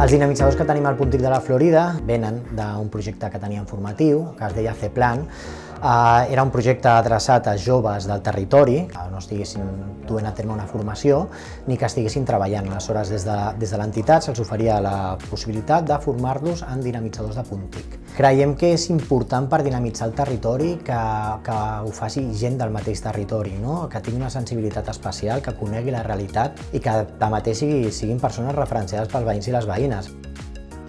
Els dinamitzadors que tenim al Puntic de la Florida venen d'un projecte que teníem formatiu, que es deia C-Plan. Uh, era un projecte adreçat a joves del territori, que no estiguessin duent a terme una formació, ni que estiguessin treballant. Aleshores, des de, des de l'entitat se'ls oferia la possibilitat de formar-los en dinamitzadors de Puntic. Creiem que és important per dinamitzar el territori que, que ho faci gent del mateix territori, no? que tingui una sensibilitat especial, que conegui la realitat i que tanmateix siguin persones referenciades pels veïns i les veïnes.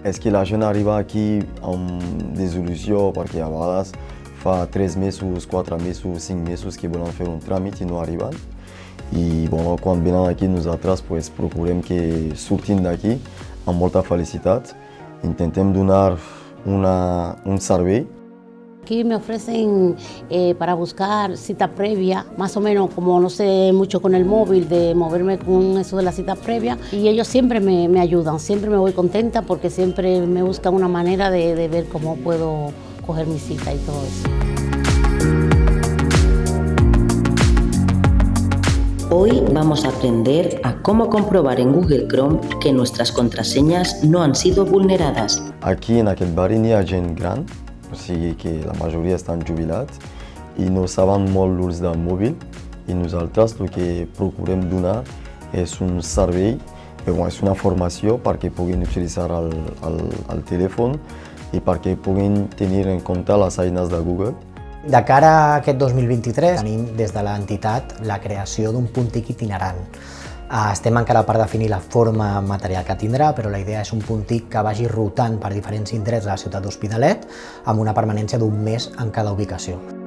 És que la gent arriba aquí amb desil·lusió perquè a vegades fa 3 mesos, 4 mesos, 5 mesos que volen fer un tràmit i no arriben. I bueno, quan venen aquí nosaltres pues, procurem que surtin d'aquí amb molta felicitat. Intentem donar una, un servei Aquí me ofrecen eh, para buscar cita previa, más o menos como no sé mucho con el móvil, de moverme con eso de la cita previa. Y ellos siempre me, me ayudan, siempre me voy contenta porque siempre me buscan una manera de, de ver cómo puedo coger mi cita y todo eso. Hoy vamos a aprender a cómo comprobar en Google Chrome que nuestras contraseñas no han sido vulneradas. Aquí en aquest barri n'hi ha gent gran, o sigui que la majoria estan jubilats i no saben molt l'ús del mòbil i nosaltres el que procurem donar és un servei, bon, és una formació perquè puguin utilitzar el, el, el telèfon i perquè puguin tenir en compte les eines de Google. De cara a aquest 2023 tenim des de l'entitat la creació d'un punt TIC itinerant. Estem encara per definir la forma material que tindrà, però la idea és un punt TIC que vagi rotant per diferents indrets de la ciutat d'Hospitalet amb una permanència d'un mes en cada ubicació.